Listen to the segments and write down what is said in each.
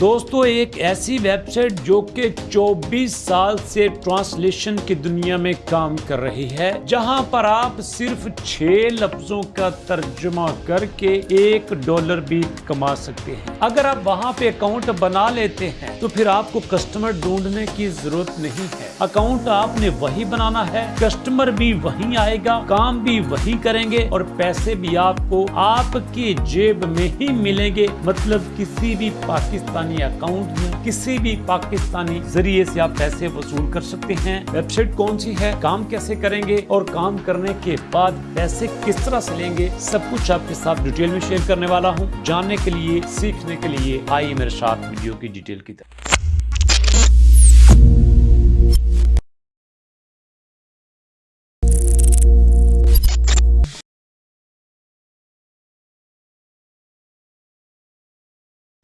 دوستو، ایک ایسی ویب سائٹ جو کہ چوبیس سال سے ٹرانسلیشن کی دنیا میں کام کر رہی ہے، جہاں پر آپ صرف چھ لفظوں کا ترجمہ کر کے ایک ڈالر بھی کما سکتے ہیں۔ اگر آپ وہاں پہ اکاؤنٹ بنا لیتے ہیں تو پھر آپ کو کسٹمر ڈھونڈنے کی ضرورت نہیں ہے۔ اکاؤنٹ آپ نے وہی بنانا ہے کسٹمر بھی وہی آئے گا کام بھی وہی کریں گے اور پیسے بھی آپ کو آپ کی جیب میں ہی ملیں گے مطلب کسی بھی پاکستانی اکاؤنٹ میں کسی بھی پاکستانی ذریعے سے آپ پیسے وصول کر سکتے ہیں ویب سائٹ کون سی ہے کام کیسے کریں گے اور کام کرنے کے بعد پیسے کس طرح سے لیں گے سب کچھ آپ کے ساتھ ڈیٹیل میں شیئر کرنے والا ہوں جاننے کے لیے سیکھنے کے لیے آئیے میرے ساتھ ویڈیو کی ڈیٹیل کی طرف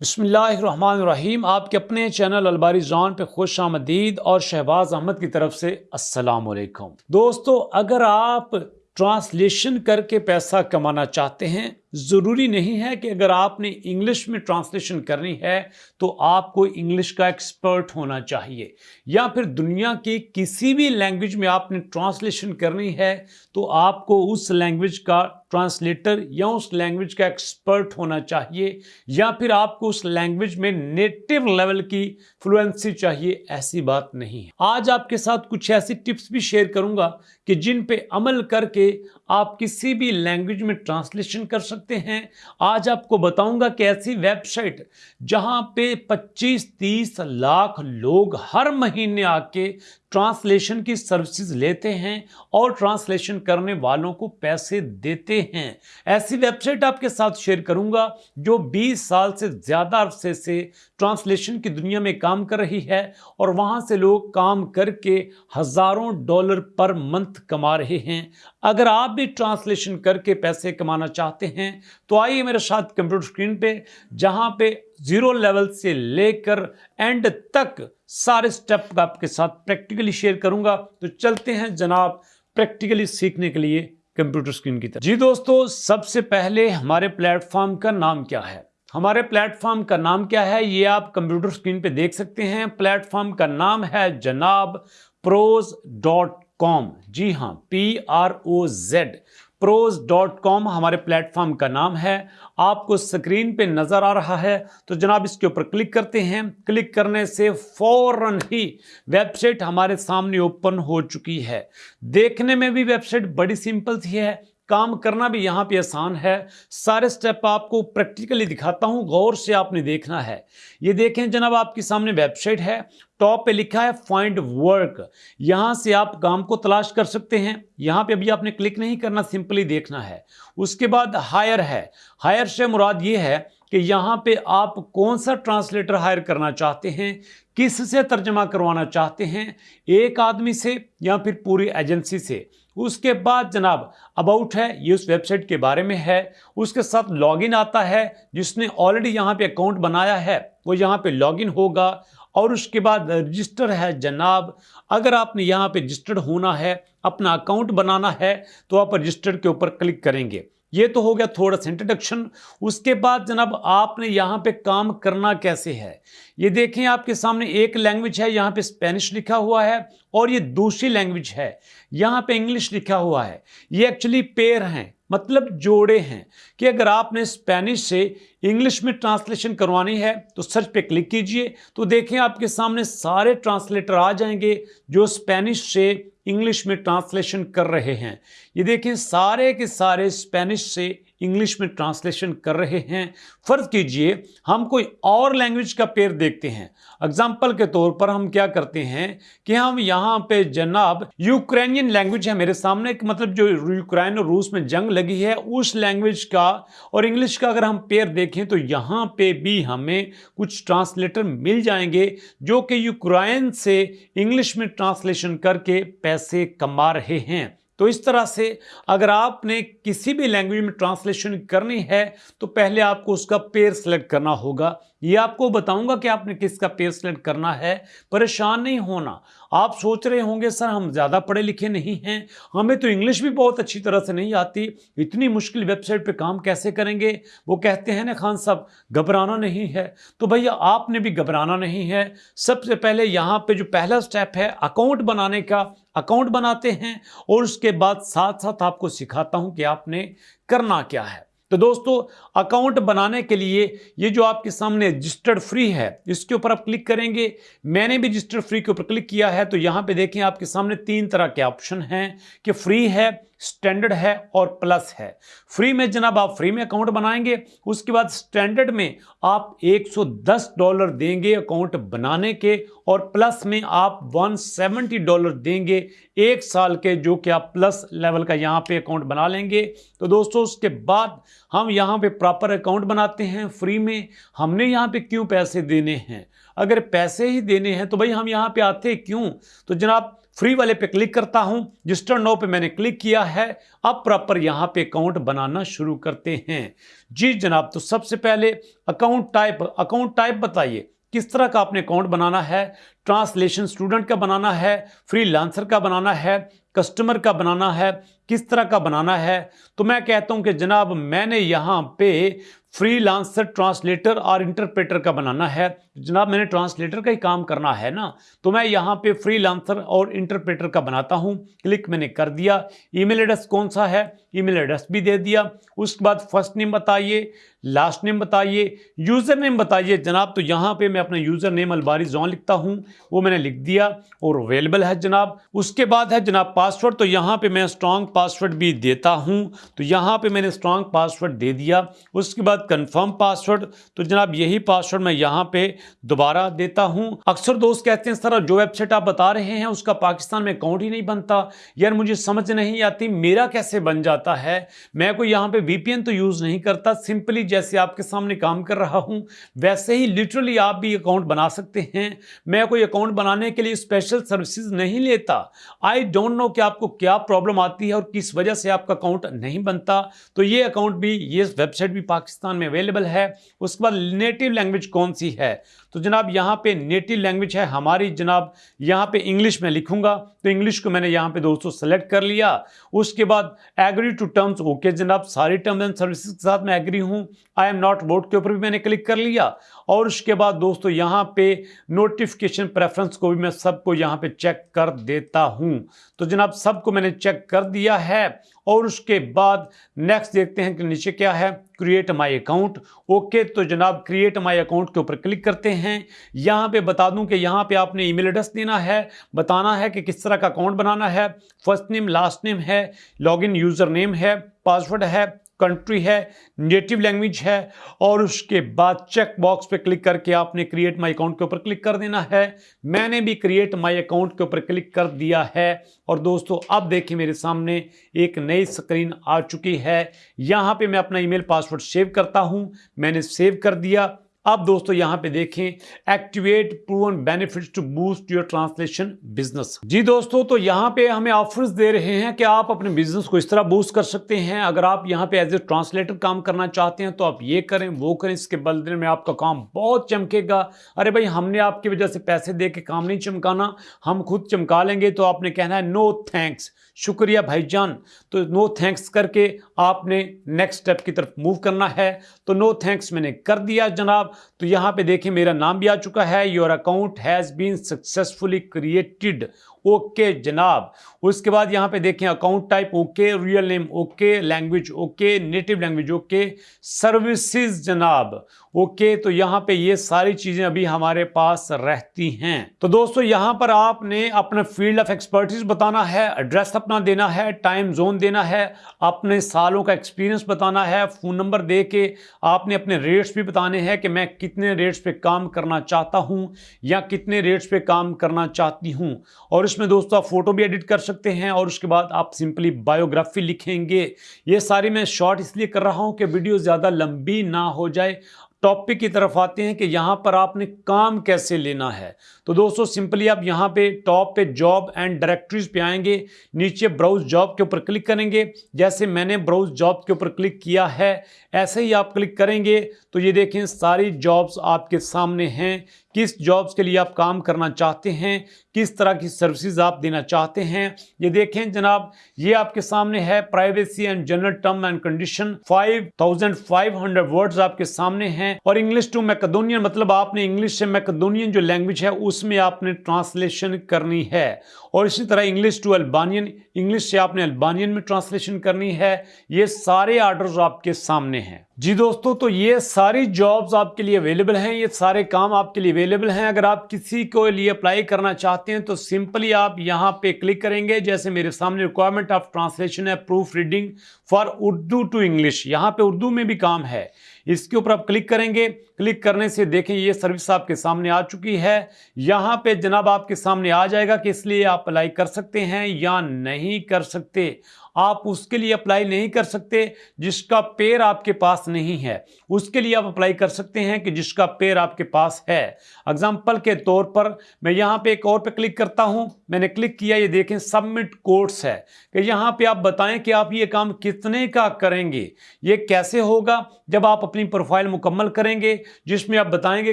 بسم اللہ الرحمن الرحیم۔ آپ کے اپنے چینل الباری زون پہ خوش آمدید اور شہباز احمد کی طرف سے السلام علیکم۔ دوستو، اگر آپ ٹرانسلیشن کر کے پیسہ کمانا چاہتے ہیں ضروری نہیں ہے کہ اگر آپ نے انگلش میں ٹرانسلیشن کرنی ہے تو آپ کو انگلش کا ایکسپرٹ ہونا چاہیے یا پھر دنیا کی کسی بھی لینگویج میں آپ نے ٹرانسلیشن کرنی ہے تو آپ کو اس لینگویج کا ٹرانسلیٹر یا اس لینگویج کا ایکسپرٹ ہونا چاہیے یا پھر آپ کو اس لینگویج میں نیٹو لیول کی فلوئنسی چاہیے، ایسی بات نہیں ہے۔ آج آپ کے ساتھ کچھ ایسی ٹپس بھی شیئر کروں گا کہ جن پہ عمل کر کے آپ کسی بھی لینگویج میں ٹرانسلیشن کر سکتے ہیں۔ آج آپ کو بتاؤں گا کہ ایسی ویب سائٹ جہاں پہ پچیس تیس لاکھ لوگ ہر مہینے آ کے ٹرانسلیشن کی سروسز لیتے ہیں اور ٹرانسلیشن کرنے والوں کو پیسے دیتے ہیں۔ ایسی ویب سائٹ آپ کے ساتھ شیئر کروں گا جو بیس سال سے زیادہ عرصے سے ٹرانسلیشن کی دنیا میں کام کر رہی ہے اور وہاں سے لوگ کام کر کے ہزاروں ڈالر پر منتھ کما رہے ہیں۔ اگر آپ بھی ٹرانسلیشن کر کے پیسے کمانا چاہتے ہیں تو آئیے میرے ساتھ کمپیوٹر سکرین پہ، جہاں پہ زیرو لیول سے لے کر اینڈ تک سارے سٹیپ آپ کے ساتھ پریکٹیکلی شیئر کروں گا۔ تو چلتے ہیں جناب پریکٹیکلی سیکھنے کے لیے کمپیوٹر سکرین کی طرف۔ جی دوستو، سب سے پہلے ہمارے پلیٹ فارم کا نام کیا ہے؟ ہمارے پلیٹ فارم کا نام کیا ہے؟ یہ آپ کمپیوٹر سکرین پہ دیکھ سکتے ہیں۔ پلیٹ فارم کا نام ہے جناب پروز ڈاٹ کام۔ جی ہاں P R O Z ProZ dot com ہمارے پلیٹ فارم کا نام ہے۔ آپ کو سکرین پہ نظر آ رہا ہے۔ تو جناب اس کے اوپر کلک کرتے ہیں۔ کلک کرنے سے فوراً ہی ویب سائٹ ہمارے سامنے اوپن ہو چکی ہے۔ دیکھنے میں بھی ویب سائٹ بڑی سمپل تھی ہے۔ کام کرنا بھی یہاں پہ آسان ہے۔ سارے سٹیپ آپ کو پریکٹیکلی دکھاتا ہوں، غور سے آپ نے دیکھنا ہے۔ یہ دیکھیں جناب، آپ کی سامنے ویب سائٹ ہے۔ ٹاپ پہ لکھا ہے فائنڈ ورک یہاں سے آپ کام کو تلاش کر سکتے ہیں۔ یہاں پہ ابھی آپ نے کلک نہیں کرنا سمپلی دیکھنا ہے۔ اس کے بعد ہائر ہے۔ ہائر سے مراد یہ ہے کہ یہاں پہ آپ کون سا ٹرانسلیٹر ہائر کرنا چاہتے ہیں، کس سے ترجمہ کروانا چاہتے ہیں، ایک آدمی سے یا پھر پوری ایجنسی سے۔ اس کے بعد جناب اباؤٹ ہے، یہ اس ویب سائٹ کے بارے میں ہے۔ اس کے ساتھ لاگ ان آتا ہے، جس نے آلریڈی یہاں پہ اکاؤنٹ بنایا ہے، وہ یہاں پہ لاگ ان ہوگا۔ اور اس کے بعد رجسٹر ہے جناب۔ اگر آپ نے یہاں پہ رجسٹرڈ ہونا ہے، اپنا اکاؤنٹ بنانا ہے، تو آپ رجسٹرڈ کے اوپر کلک کریں گے۔ یہ تو ہو گیا تھوڑا سا انٹروڈکشن اس کے بعد جناب آپ نے یہاں پہ کام کرنا کیسے ہے؟ یہ دیکھیں آپ کے سامنے ایک لینگویج ہے، یہاں پہ اسپینش لکھا ہوا ہے اور یہ دوسری لینگویج ہے۔ یہاں پہ انگلش لکھا ہوا ہے۔ یہ ایکچولی پیر ہیں مطلب جوڑے ہیں۔ کہ اگر آپ نے اسپینش سے انگلش میں ٹرانسلیشن کروانی ہے تو سرچ پہ کلک کیجیے۔ تو دیکھیں آپ کے سامنے سارے ٹرانسلیٹر آ جائیں گے جو اسپینش سے انگلش میں ٹرانسلیشن کر رہے ہیں۔ یہ دیکھیں سارے کے سارے اسپینش سے انگلش میں ٹرانسلیشن کر رہے ہیں۔ فرض کیجیے ہم کوئی اور لینگویج کا پیر دیکھتے ہیں۔ اگزامپل کے طور پر ہم کیا کرتے ہیں کہ ہم یہاں پہ جناب یوکرینین لینگویج ہے میرے سامنے۔ مطلب جو یوکرین اور روس میں جنگ لگی ہے، اس لینگویج کا اور انگلش کا اگر ہم پیر دیکھیں تو یہاں پہ بھی ہمیں کچھ ٹرانسلیٹر مل جائیں گے جو کہ یوکرائن سے انگلش میں ٹرانسلیشن کر کے پیسے کما رہے ہیں۔ تو اس طرح سے اگر آپ نے کسی بھی لینگویج میں ٹرانسلیشن کرنی ہے تو پہلے آپ کو اس کا پیر سلیکٹ کرنا ہوگا یہ آپ کو بتاؤں گا کہ آپ نے کس کا پے سلیکٹ کرنا ہے۔ پریشان نہیں ہونا۔ آپ سوچ رہے ہوں گے، سر، ہم زیادہ پڑھے لکھے نہیں ہیں۔ ہمیں تو انگلش بھی بہت اچھی طرح سے نہیں آتی۔ اتنی مشکل ویب سائٹ پہ کام کیسے کریں گے؟ وہ کہتے ہیں، نا خان صاحب، گھبرانا نہیں ہے۔ تو بھیا، آپ نے بھی گھبرانا نہیں ہے۔ سب سے پہلے یہاں پہ جو پہلا سٹیپ ہے اکاؤنٹ بنانے کا۔ اکاؤنٹ بناتے ہیں اور اس کے بعد ساتھ ساتھ آپ کو سکھاتا ہوں کہ آپ نے کرنا کیا ہے۔ تو دوستو اکاؤنٹ بنانے کے لیے یہ جو آپ کے سامنے رجسٹرڈ فری ہے، اس کے اوپر آپ کلک کریں گے۔ میں نے بھی رجسٹرڈ فری کے اوپر کلک کیا ہے، تو یہاں پہ دیکھیں آپ کے سامنے تین طرح کے آپشن ہیں کہ فری ہے سٹینڈرڈ ہے اور پلس ہے۔ فری میں جناب آپ فری میں اکاؤنٹ بنائیں گے، اس کے بعد سٹینڈرڈ میں آپ ایک سو دس ڈالر دیں گے اکاؤنٹ بنانے کے، اور پلس میں آپ ون سیونٹی ڈالر دیں گے ایک سال کے، جو کہ آپ پلس لیول کا یہاں پہ اکاؤنٹ بنا لیں گے۔ تو دوستو، اس کے بعد ہم یہاں پہ پراپر اکاؤنٹ بناتے ہیں فری میں۔ ہم نے یہاں پہ کیوں پیسے دینے ہیں؟ اگر پیسے ہی دینے ہیں تو بھائی ہم یہاں پہ آتے کیوں؟ تو جناب فری والے پہ کلک کرتا ہوں۔ جسٹر نو پہ میں نے کلک کیا ہے، اب پراپر یہاں پہ اکاؤنٹ بنانا شروع کرتے ہیں۔ جی جناب، تو سب سے پہلے اکاؤنٹ ٹائپ اکاؤنٹ ٹائپ بتائیے۔ کس طرح کا آپ نے اکاؤنٹ بنانا ہے؟ ٹرانسلیشن سٹوڈنٹ کا بنانا ہے فری لانسر کا بنانا ہے، کسٹمر کا بنانا ہے، کس طرح کا بنانا ہے؟ تو میں کہتا ہوں کہ جناب، میں نے یہاں پہ فری لانسر ٹرانسلیٹر اور انٹرپریٹر کا بنانا ہے۔ جناب، میں نے ٹرانسلیٹر کا ہی کام کرنا ہے نا؟ تو میں یہاں پہ فری لانسر اور انٹرپریٹر کا بناتا ہوں۔ کلک میں نے کر دیا۔ ای میل ایڈریس کون سا ہے؟ ای میل ایڈریس بھی دے دیا۔ اس کے بعد فرسٹ نیم بتائیے، لاسٹ نیم بتائیے، یوزر نیم بتائیے۔ جناب، تو یہاں پہ میں اپنا یوزر نیم الباری زون لکھتا ہوں۔ وہ میں نے لکھ دیا اور اویلیبل ہے جناب۔ اس کے بعد ہے جناب پاسورڈ تو یہاں پہ میں اسٹرانگ پاسورڈ بھی دیتا ہوں۔ تو یہاں پہ میں نے اسٹرانگ پاسورڈ دے دیا۔ اس کے بعد کنفرم پاسورڈ تو جناب یہی پاسورڈ میں یہاں پہ دوبارہ دیتا ہوں۔ اکثر دوست کہتے ہیں، سر، جو ویب سائٹ آپ بتا رہے ہیں، اس کا پاکستان میں اکاؤنٹ ہی نہیں بنتا۔ یار، مجھے سمجھ نہیں آتی، میرا کیسے بن جاتا ہے؟ میں کوئی یہاں پہ وی پی این تو یوز نہیں کرتا سمپلی جیسے آپ کے سامنے کام کر رہا ہوں۔ ویسے ہی لٹرلی آپ بھی اکاؤنٹ بنا سکتے ہیں۔ میں کوئی اکاؤنٹ بنانے کے لیے اسپیشل سروسز نہیں لیتا۔ آئی ڈونٹ نو کہ آپ کو کیا پرابلم آتی ہے اور کس وجہ سے آپ کا اکاؤنٹ نہیں بنتا۔ تو یہ اکاؤنٹ بھی، یہ ویب سائٹ بھی پاکستان میں اویلیبل ہے۔ اس کے بعد نیٹو لینگویج کون سی ہے؟ تو جناب یہاں پہ نیٹو لینگویج ہے ہماری۔ جناب یہاں پہ انگلش میں لکھوں گا۔ تو انگلش کو میں نے یہاں پہ دوستو سلیکٹ کر لیا۔ اس کے بعد ایگری ٹو ٹرمز اوکے جناب، ساری ٹرمز اینڈ سروسز کے ساتھ میں ایگری ہوں۔ آئی ایم ناٹ ووٹ کے اوپر بھی میں نے کلک کر لیا۔ اور اس کے بعد دوستو یہاں پہ نوٹیفکیشن پریفرنس کو بھی میں سب کو یہاں پہ چیک کر دیتا ہوں۔ تو جناب، سب کو میں نے چیک کر دیا ہے اور اس کے بعد نیکسٹ دیکھتے ہیں کہ نیچے کیا ہے۔ کریٹ مائی اکاؤنٹ اوکے تو جناب کریٹ مائی اکاؤنٹ کے اوپر کلک کرتے ہیں۔ یہاں پہ بتا دوں کہ یہاں پہ آپ نے ای میل ایڈریس دینا ہے۔ بتانا ہے کہ کس طرح کا اکاؤنٹ بنانا ہے۔ فرسٹ نیم لاسٹ نیم ہے۔ لاگ ان یوزر نیم ہے۔ پاسورڈ ہے۔ کنٹری ہے نیٹو لینگویج ہے اور اس کے بعد چیک باکس پہ کلک کر کے آپ نے کریٹ مائی اکاؤنٹ کے اوپر کلک کر دینا ہے۔ میں نے بھی کریٹ مائی اکاؤنٹ کے اوپر کلک کر دیا ہے۔ اور دوستو، اب دیکھیں میرے سامنے ایک نئی سکرین آ چکی ہے۔ یہاں پہ میں اپنا ای میل پاسورڈ سیو کرتا ہوں۔ میں نے سیو کر دیا۔ اب دوستو یہاں پہ دیکھیں activate proven benefits to boost your translation business جی دوستو، تو یہاں پہ ہمیں آفرز دے رہے ہیں کہ آپ اپنے بزنس کو اس طرح بوسٹ کر سکتے ہیں۔ اگر آپ یہاں پہ ایز اے ٹرانسلیٹر کام کرنا چاہتے ہیں، تو آپ یہ کریں، وہ کریں، اس کے بدلے میں آپ کا کام بہت چمکے گا۔ ارے بھائی، ہم نے آپ کی وجہ سے پیسے دے کے کام نہیں چمکانا، ہم خود چمکا لیں گے۔ تو آپ نے کہنا ہے نو تھینکس شکریہ بھائی جان۔ تو نو تھینکس کر کے آپ نے نیکسٹ سٹیپ کی طرف موو کرنا ہے۔ تو نو تھینکس میں نے کر دیا جناب۔ تو یہاں پہ دیکھیں میرا نام بھی آ چکا ہے۔ Your account has been successfully created okay جناب۔ اس کے بعد یہاں پہ دیکھیں account type okay real name okay language okay native language okay services جناب۔ اوکے، تو یہاں پہ یہ ساری چیزیں ابھی ہمارے پاس رہتی ہیں۔ تو دوستو، یہاں پر آپ نے اپنا فیلڈ آف ایکسپرٹیز بتانا ہے ایڈریس اپنا دینا ہے ٹائم زون دینا ہے، اپنے سالوں کا ایکسپیرینس بتانا ہے فون نمبر دے کے آپ نے اپنے ریٹس بھی بتانے ہیں کہ میں کتنے ریٹس پہ کام کرنا چاہتا ہوں یا کتنے ریٹس پہ کام کرنا چاہتی ہوں۔ اور اس میں دوستو آپ فوٹو بھی ایڈٹ کر سکتے ہیں اور اس کے بعد آپ سمپلی بایوگرافی لکھیں گے۔ یہ ساری میں شارٹ اس لیے کر رہا ہوں کہ ویڈیو زیادہ لمبی نہ ہو جائے۔ ٹاپک کی طرف آتے ہیں کہ یہاں پر آپ نے کام کیسے لینا ہے۔ تو دوستو سمپلی آپ یہاں پہ ٹاپ پہ جاب اینڈ ڈائریکٹریز پہ آئیں گے۔ نیچے براؤز جاب کے اوپر کلک کریں گے۔ جیسے میں نے براؤز جاب کے اوپر کلک کیا ہے، ایسے ہی آپ کلک کریں گے۔ تو یہ دیکھیں ساری جابز آپ کے سامنے ہیں۔ کس جابز کے لیے آپ کام کرنا چاہتے ہیں، کس طرح کی سروسز آپ دینا چاہتے ہیں۔ یہ دیکھیں جناب، یہ آپ کے سامنے ہے privacy and general term and condition five thousand five hundred words آپ کے سامنے ہیں۔ اور انگلش ٹو میکدونین مطلب آپ نے انگلش سے میکدونین جو لینگویج ہے، اس میں آپ نے ٹرانسلیشن کرنی ہے۔ اور اسی طرح انگلش ٹو البانین، انگلش سے آپ نے البانین میں ٹرانسلیشن کرنی ہے، یہ سارے آرڈرز آپ کے سامنے ہیں۔ جی دوستو، تو یہ ساری جابز آپ کے لیے اویلیبل ہیں، یہ سارے کام آپ کے لیے اویلیبل ہیں۔ اگر آپ کسی کو لیے اپلائی کرنا چاہتے ہیں، تو سمپلی آپ یہاں پہ کلک کریں گے۔ جیسے میرے سامنے ریکوائرمنٹ آف ٹرانسلیشن ہے proofreading for Urdu to English یہاں پہ اردو میں بھی کام ہے۔ اس کے اوپر آپ کلک کریں گے، کلک کرنے سے دیکھیں یہ سروس آپ کے سامنے آ چکی ہے۔ یہاں پہ جناب آپ کے سامنے آ جائے گا کہ اس لیے آپ اپلائی کر سکتے ہیں یا نہیں کر سکتے۔ آپ اس کے لیے اپلائی نہیں کر سکتے جس کا پیر آپ کے پاس نہیں ہے۔ اس کے لیے آپ اپلائی کر سکتے ہیں کہ جس کا پیر آپ کے پاس ہے۔ اگزامپل کے طور پر میں یہاں پہ ایک اور پہ کلک کرتا ہوں۔ میں نے کلک کیا، یہ دیکھیں سبمٹ کورس ہے کہ یہاں پہ آپ بتائیں کہ آپ یہ کام کتنے کا کریں گے۔ یہ کیسے ہوگا؟ جب آپ اپنی پروفائل مکمل کریں گے، جس میں آپ بتائیں گے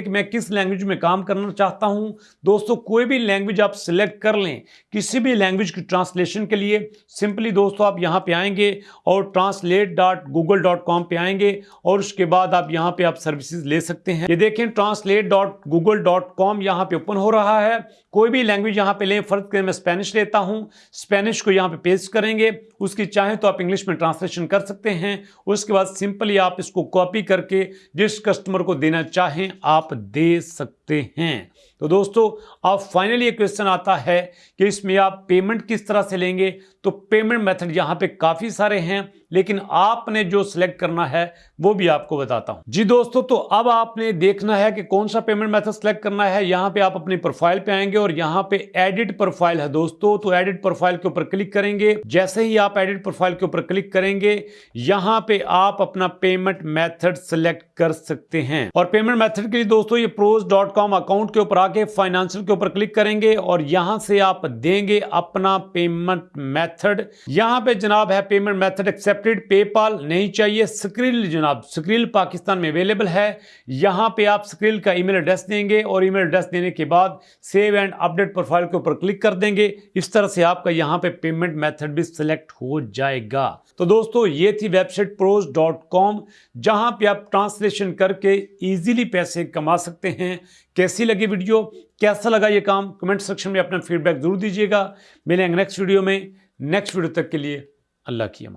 کہ میں کس لینگویج میں کام کرنا چاہتا ہوں۔ دوستو، کوئی بھی لینگویج آپ سلیکٹ کر لیں کسی بھی لینگویج کی ٹرانسلیشن کے لیے، سمپلی دوستو، آپ آپ یہاں پہ آئیں گے اور translate dot Google dot com پہ آئیں گے اور اس کے بعد آپ یہاں پہ آپ سروسز لے سکتے ہیں۔ یہ دیکھیں translate dot Google dot com یہاں پہ اوپن ہو رہا ہے۔ کوئی بھی لینگویج یہاں پہ لیں۔ فرض کریں میں اسپینش لیتا ہوں۔ اسپینش کو یہاں پہ پیسٹ کریں گے۔ اس کی چاہیں تو آپ انگلش میں ٹرانسلیشن کر سکتے ہیں۔ اس کے بعد سمپلی آپ اس کو کاپی کر کے جس کسٹمر کو دینا چاہیں آپ دے سکتے ہیں۔ تو دوستو آپ فائنلی ایک کوشچن آتا ہے کہ اس میں آپ پیمنٹ کس طرح سے لیں گے؟ تو پیمنٹ میتھڈ یہاں پہ کافی سارے ہیں، لیکن آپ نے جو سلیکٹ کرنا ہے، وہ بھی آپ کو بتاتا ہوں۔ جی دوستو، تو اب آپ نے دیکھنا ہے کہ کون سا پیمنٹ میتھڈ سلیکٹ کرنا ہے۔ یہاں پہ آپ اپنی پروفائل پہ آئیں گے اور یہاں پہ ایڈٹ پروفائل ہے۔ دوستو، تو ایڈٹ پروفائل کے اوپر کلک کریں گے۔ جیسے ہی آپ ایڈٹ پروفائل کے اوپر کلک کریں گے، یہاں پہ آپ اپنا پیمنٹ میتھڈ سلیکٹ کر سکتے ہیں۔ اور پیمنٹ میتھڈ کے لیے دوستو، یہ پروز ڈاٹ کام اکاؤنٹ کے اوپر آ آگے فائنانشل کے اوپر کلک کریں گے اور یہاں سے آپ دیں گے اپنا پیمنٹ میتھڈ یہاں پہ جناب ہے payment method accepted PayPal نہیں چاہیے سکریل جناب سکریل پاکستان میں اویلیبل ہے۔ یہاں پہ آپ سکریل کا ای میل ایڈریس دیں گے اور ای میل ایڈریس دینے کے بعد سیو اینڈ اپڈیٹ پروفائل کے اوپر کلک کر دیں گے۔ اس طرح سے آپ کا یہاں پہ پیمنٹ میتھڈ بھی سلیکٹ ہو جائے گا۔ تو دوستو، یہ تھی website pros dot com جہاں پہ آپ ٹرانسلیشن کر کے ایزیلی پیسے کما سکتے ہیں۔ کیسی لگی ویڈیو؟ کیسا لگا یہ کام؟ کمنٹ سیکشن میں اپنا فیڈ بیک ضرور دیجیے گا۔ ملیں گے نیکسٹ ویڈیو میں۔ نیکسٹ ویڈیو تک کے لیے اللہ کی امان۔